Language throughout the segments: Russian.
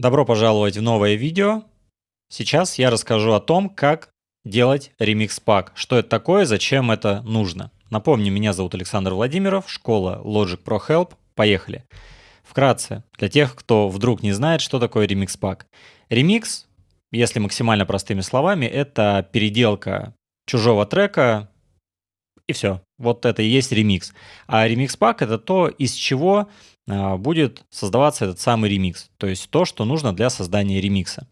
Добро пожаловать в новое видео. Сейчас я расскажу о том, как делать ремикс пак, что это такое, зачем это нужно. Напомню, меня зовут Александр Владимиров, школа Logic Pro Help. Поехали. Вкратце, для тех, кто вдруг не знает, что такое ремикс пак. Ремикс, если максимально простыми словами, это переделка чужого трека, и все. Вот это и есть ремикс. А ремикс пак это то, из чего а, будет создаваться этот самый ремикс, то есть то, что нужно для создания ремикса.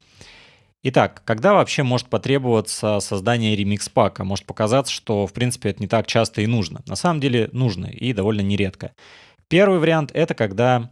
Итак, когда вообще может потребоваться создание ремикс-пака? Может показаться, что в принципе это не так часто и нужно. На самом деле нужно и довольно нередко. Первый вариант это когда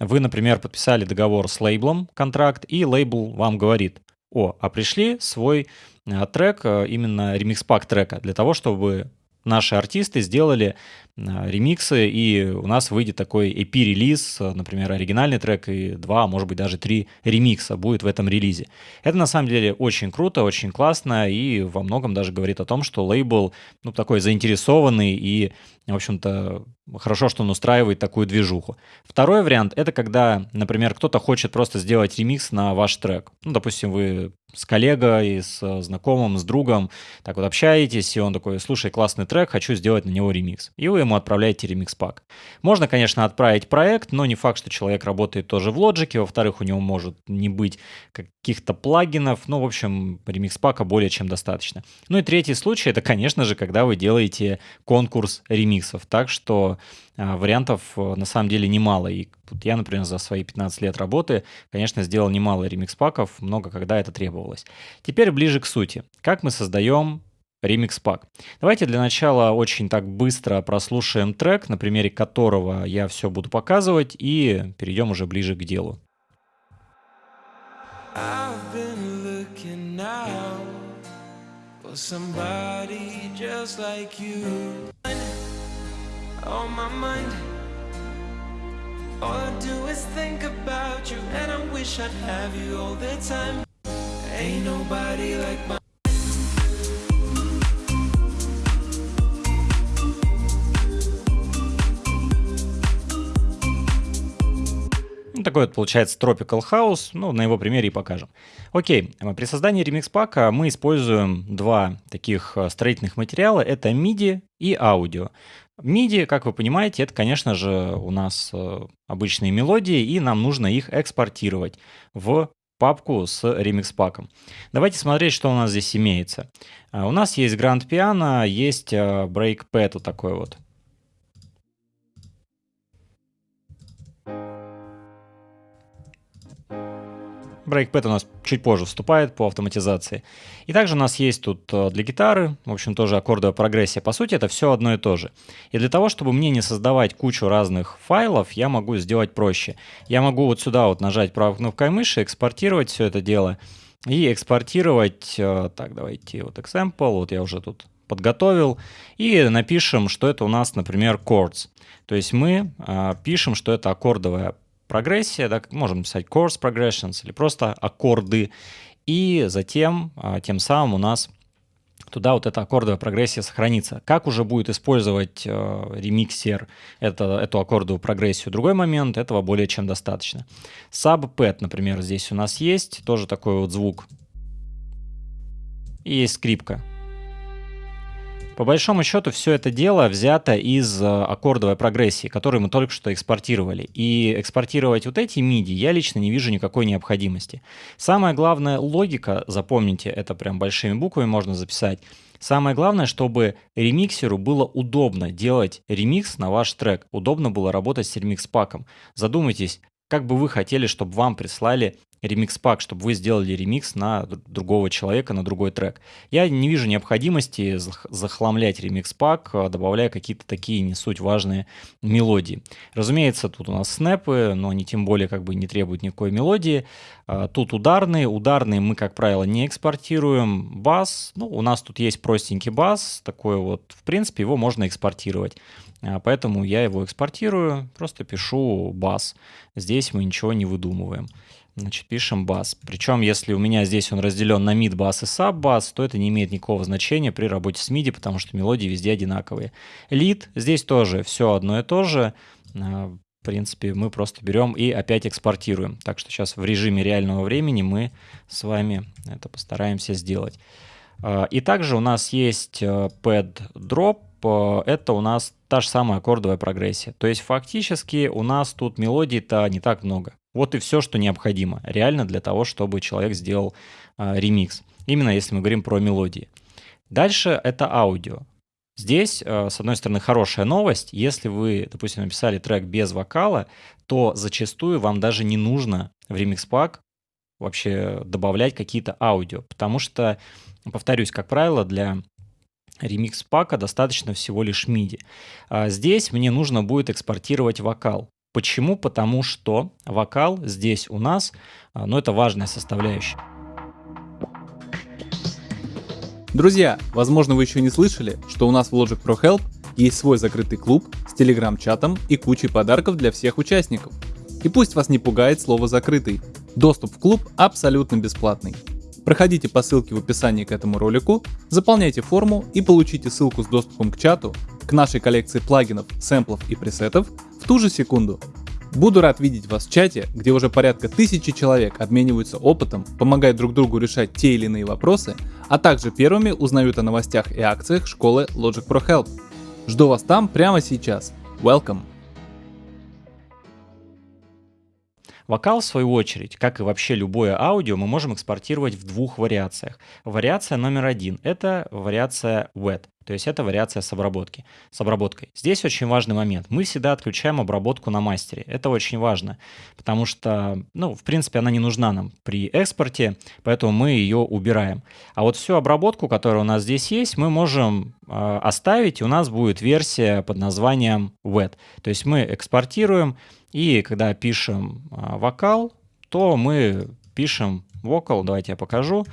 вы, например, подписали договор с лейблом, контракт, и лейбл вам говорит, о, а пришли свой а, трек, а, именно ремикс-пак трека, для того, чтобы наши артисты сделали а, ремиксы, и у нас выйдет такой EP-релиз, например, оригинальный трек и два, а может быть даже три ремикса будет в этом релизе. Это на самом деле очень круто, очень классно и во многом даже говорит о том, что лейбл ну, такой заинтересованный и, в общем-то, хорошо, что он устраивает такую движуху. Второй вариант — это когда, например, кто-то хочет просто сделать ремикс на ваш трек. Ну, допустим, вы с коллегой, с знакомым, с другом так вот общаетесь, и он такой, слушай, классный трек, хочу сделать на него ремикс. И вы ему отправляете ремикс-пак. Можно, конечно, отправить проект, но не факт, что человек работает тоже в Logic, во-вторых, у него может не быть каких-то плагинов, ну, в общем, ремикс-пака более чем достаточно. Ну и третий случай, это, конечно же, когда вы делаете конкурс ремиксов, так что а, вариантов э, на самом деле немало. И вот я, например, за свои 15 лет работы, конечно, сделал немало ремикс-паков, много когда это требовалось. Теперь ближе к сути. Как мы создаем ремикс пак. Давайте для начала очень так быстро прослушаем трек, на примере которого я все буду показывать, и перейдем уже ближе к делу. somebody just like you on my mind All I do is think about you And I wish I'd have you all the time Ain't nobody like my Ну, такой вот получается Tropical House, ну, на его примере и покажем. Окей, при создании ремикс-пака мы используем два таких э, строительных материала, это MIDI и аудио. MIDI, как вы понимаете, это, конечно же, у нас э, обычные мелодии, и нам нужно их экспортировать в папку с ремикс-паком. Давайте смотреть, что у нас здесь имеется. Э, у нас есть Grand Piano, есть Breakpad вот такой вот. Breakpad у нас чуть позже вступает по автоматизации. И также у нас есть тут э, для гитары, в общем, тоже аккордовая прогрессия. По сути, это все одно и то же. И для того, чтобы мне не создавать кучу разных файлов, я могу сделать проще. Я могу вот сюда вот нажать правой кнопкой мыши, экспортировать все это дело и экспортировать, э, так, давайте вот example, вот я уже тут подготовил, и напишем, что это у нас, например, chords. То есть мы э, пишем, что это аккордовая прогрессия, да, можем написать course progressions или просто аккорды, и затем а, тем самым у нас туда вот эта аккордовая прогрессия сохранится. Как уже будет использовать э, ремиксер это, эту аккордовую прогрессию? Другой момент, этого более чем достаточно. Subpad, например, здесь у нас есть, тоже такой вот звук. И есть скрипка. По большому счету все это дело взято из э, аккордовой прогрессии, которую мы только что экспортировали. И экспортировать вот эти MIDI я лично не вижу никакой необходимости. Самая главная логика, запомните, это прям большими буквами можно записать, Самое главное, чтобы ремиксеру было удобно делать ремикс на ваш трек, удобно было работать с ремикс-паком. Задумайтесь, как бы вы хотели, чтобы вам прислали ремикс-пак, чтобы вы сделали ремикс на другого человека, на другой трек. Я не вижу необходимости захламлять ремикс-пак, а, добавляя какие-то такие не суть важные мелодии. Разумеется, тут у нас снэпы, но они тем более как бы не требуют никакой мелодии. А, тут ударные. Ударные мы, как правило, не экспортируем. Бас, ну, у нас тут есть простенький бас, такой вот, в принципе, его можно экспортировать. А, поэтому я его экспортирую, просто пишу бас. Здесь мы ничего не выдумываем. Значит, пишем бас. Причем, если у меня здесь он разделен на mid бас и sub бас, то это не имеет никакого значения при работе с MIDI, потому что мелодии везде одинаковые. Lead, здесь тоже все одно и то же. А, принципе, мы просто берем и опять экспортируем. Так что сейчас в режиме реального времени мы с вами это постараемся сделать. А, и также у нас есть pad drop, э, это у нас та же самая аккордовая прогрессия. То есть фактически у нас тут мелодий-то не так много. Вот и все, что необходимо реально для того, чтобы человек сделал э, ремикс. Именно если мы говорим про мелодии. Дальше это аудио. Здесь, э, с одной стороны, хорошая новость. Если вы, допустим, написали трек без вокала, то зачастую вам даже не нужно в Pack вообще добавлять какие-то аудио, потому что Повторюсь, как правило, для ремикс пака достаточно всего лишь MIDI. А здесь мне нужно будет экспортировать вокал. Почему? Потому что вокал здесь у нас, а, ну это важная составляющая. Друзья, возможно вы еще не слышали, что у нас в Logic Pro Help есть свой закрытый клуб с телеграм-чатом и кучей подарков для всех участников. И пусть вас не пугает слово «закрытый». Доступ в клуб абсолютно бесплатный. Проходите по ссылке в описании к этому ролику, заполняйте форму и получите ссылку с доступом к чату, к нашей коллекции плагинов, сэмплов и пресетов в ту же секунду. Буду рад видеть вас в чате, где уже порядка тысячи человек обмениваются опытом, помогают друг другу решать те или иные вопросы, а также первыми узнают о новостях и акциях школы Logic Pro Help. Жду вас там прямо сейчас. Welcome! Вокал, в свою очередь, как и вообще любое аудио, мы можем экспортировать в двух вариациях. Вариация номер один — это вариация wet, то есть это вариация с, обработки, с обработкой. Здесь очень важный момент. Мы всегда отключаем обработку на мастере. Это очень важно, потому что, ну, в принципе, она не нужна нам при экспорте, поэтому мы ее убираем. А вот всю обработку, которая у нас здесь есть, мы можем э, оставить, и у нас будет версия под названием wet. То есть мы экспортируем, и когда пишем а, вокал, то мы пишем vocal, давайте я покажу.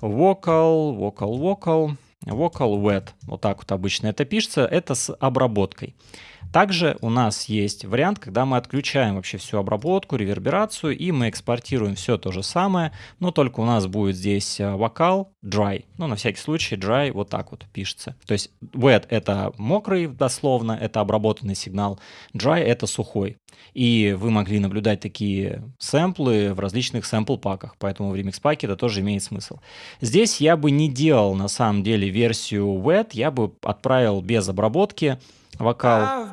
Vocal, vocal, vocal, vocal wet. Вот так вот обычно это пишется. Это с обработкой. Также у нас есть вариант, когда мы отключаем вообще всю обработку, реверберацию, и мы экспортируем все то же самое, но только у нас будет здесь э, вокал dry. Ну, на всякий случай dry вот так вот пишется. То есть wet — это мокрый дословно, это обработанный сигнал, dry — это сухой. И вы могли наблюдать такие сэмплы в различных сэмпл-паках, поэтому в ремикс-паке это тоже имеет смысл. Здесь я бы не делал на самом деле версию wet, я бы отправил без обработки, вокал.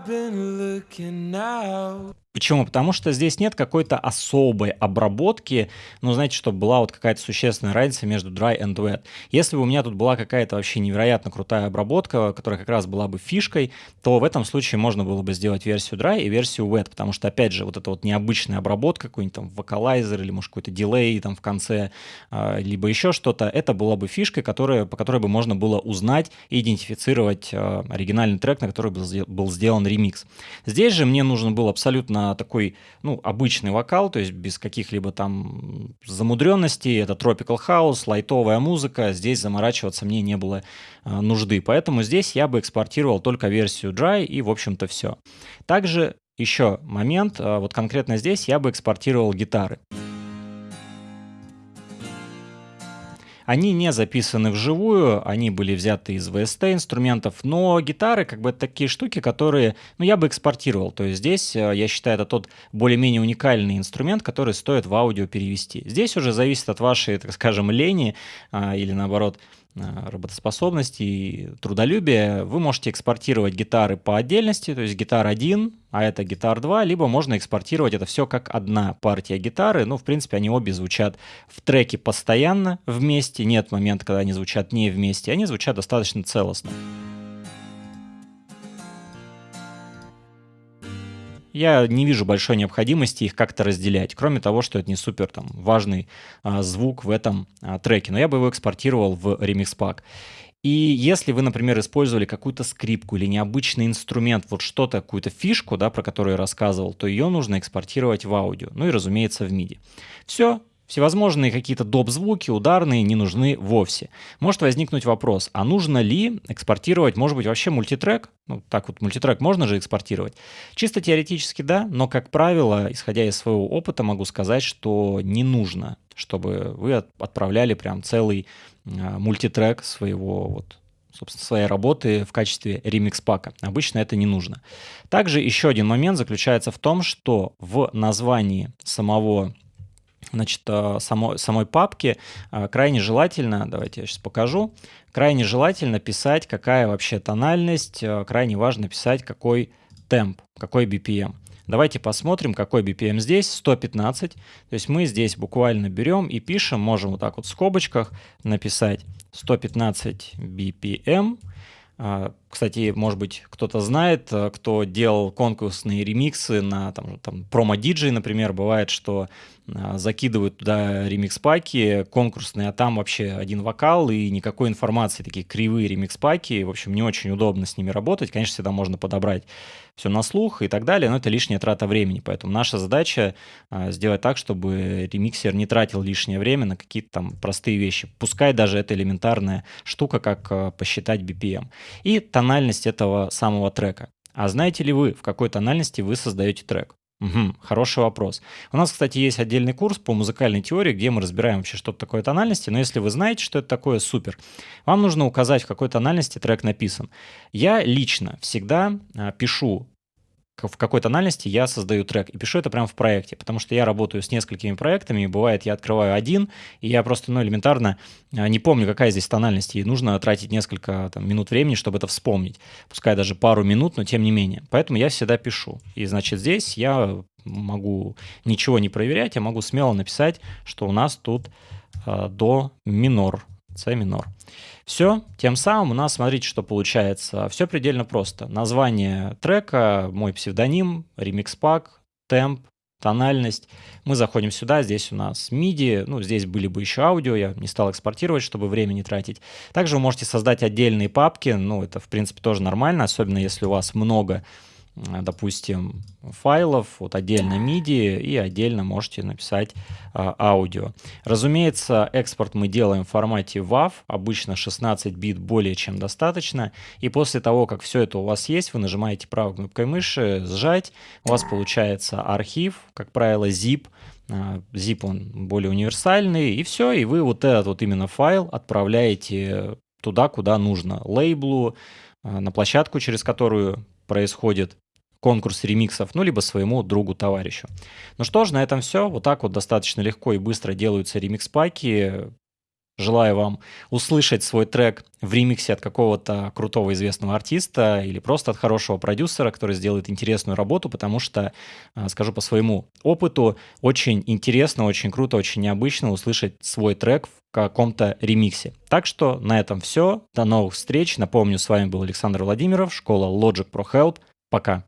Почему? Потому что здесь нет какой-то особой обработки, ну, знаете, чтобы была вот какая-то существенная разница между dry and wet. Если бы у меня тут была какая-то вообще невероятно крутая обработка, которая как раз была бы фишкой, то в этом случае можно было бы сделать версию dry и версию wet, потому что, опять же, вот эта вот необычная обработка, какой-нибудь там вокалайзер или, может, какой-то дилей там в конце, а, либо еще что-то, это была бы фишкой, которая, по которой бы можно было узнать и идентифицировать а, оригинальный трек, на который был сделан ремикс. Здесь же мне нужен был абсолютно такой, ну, обычный вокал, то есть без каких-либо там замудренностей. Это Tropical House, лайтовая музыка. Здесь заморачиваться мне не было э, нужды. Поэтому здесь я бы экспортировал только версию Dry и, в общем-то, все. Также еще момент, э, вот конкретно здесь я бы экспортировал гитары. Они не записаны вживую, они были взяты из VST инструментов, но гитары как бы это такие штуки, которые, ну, я бы экспортировал. То есть здесь, э, я считаю, это тот более-менее уникальный инструмент, который стоит в аудио перевести. Здесь уже зависит от вашей, так скажем, лени а, или наоборот, работоспособности и трудолюбия, вы можете экспортировать гитары по отдельности, то есть гитар 1, а это гитар 2, либо можно экспортировать это все как одна партия гитары. Ну, в принципе, они обе звучат в треке постоянно вместе, нет момента, когда они звучат не вместе, они звучат достаточно целостно. Я не вижу большой необходимости их как-то разделять, кроме того, что это не супер там важный а, звук в этом а, треке, но я бы его экспортировал в Remix Pack. И если вы, например, использовали какую-то скрипку или необычный инструмент, вот что-то, какую-то фишку, да, про которую я рассказывал, то ее нужно экспортировать в аудио, ну и, разумеется, в MIDI. Все, Всевозможные какие-то доп-звуки, ударные не нужны вовсе. Может возникнуть вопрос, а нужно ли экспортировать, может быть, вообще мультитрек? Ну, так вот, мультитрек можно же экспортировать? Чисто теоретически да, но, как правило, исходя из своего опыта, могу сказать, что не нужно, чтобы вы отправляли прям целый э, мультитрек своего вот собственно, своей работы в качестве ремикс-пака. Обычно это не нужно. Также еще один момент заключается в том, что в названии самого значит, э, само, самой папки э, крайне желательно, давайте я сейчас покажу, крайне желательно писать, какая вообще тональность, э, крайне важно писать, какой темп, какой BPM. Давайте посмотрим, какой BPM здесь, 115. То есть мы здесь буквально берем и пишем, можем вот так вот в скобочках написать 115 BPM. Кстати, может быть, кто-то знает, кто делал конкурсные ремиксы на там, там промо-диджей, например, бывает, что закидывают туда ремикс-паки конкурсные, а там вообще один вокал и никакой информации, такие кривые ремикс-паки, в общем, не очень удобно с ними работать. Конечно, всегда можно подобрать все на слух и так далее, но это лишняя трата времени, поэтому наша задача а, сделать так, чтобы ремиксер не тратил лишнее время на какие-то там простые вещи, пускай даже это элементарная штука, как а, посчитать BPM. И тональность этого самого трека. А знаете ли вы, в какой тональности вы создаете трек? Угу, хороший вопрос. У нас, кстати, есть отдельный курс по музыкальной теории, где мы разбираем вообще, что такое тональности, но если вы знаете, что это такое, супер. Вам нужно указать, в какой тональности трек написан. Я лично всегда а, пишу в какой тональности я создаю трек. И пишу это прямо в проекте, потому что я работаю с несколькими проектами, и бывает, я открываю один, и я просто, ну, элементарно а, не помню, какая здесь тональность, и нужно тратить несколько там, минут времени, чтобы это вспомнить. Пускай даже пару минут, но тем не менее. Поэтому я всегда пишу. И, значит, здесь я могу ничего не проверять, я могу смело написать, что у нас тут э, до минор, С минор. Все, тем самым у нас, смотрите, что получается. Все предельно просто. Название трека, мой псевдоним, ремикс-пак, темп, тональность. Мы заходим сюда, здесь у нас MIDI, ну, здесь были бы еще аудио, я не стал экспортировать, чтобы время не тратить. Также вы можете создать отдельные папки, ну, это, в принципе, тоже нормально, особенно если у вас много допустим, файлов, вот отдельно MIDI и отдельно можете написать а, аудио. Разумеется, экспорт мы делаем в формате WAV, обычно 16 бит более чем достаточно, и после того, как все это у вас есть, вы нажимаете правой кнопкой мыши «Сжать», у вас получается архив, как правило, zip, а, zip он более универсальный, и все, и вы вот этот вот именно файл отправляете туда, куда нужно, лейблу, на площадку, через которую происходит конкурс ремиксов, ну, либо своему другу-товарищу. Ну что ж, на этом все. Вот так вот достаточно легко и быстро делаются ремикс-паки. Желаю вам услышать свой трек в ремиксе от какого-то крутого известного артиста или просто от хорошего продюсера, который сделает интересную работу, потому что, а, скажу по своему опыту, очень интересно, очень круто, очень необычно услышать свой трек в каком-то ремиксе. Так что на этом все. До новых встреч. Напомню, с вами был Александр Владимиров, школа Logic Pro Help. Пока.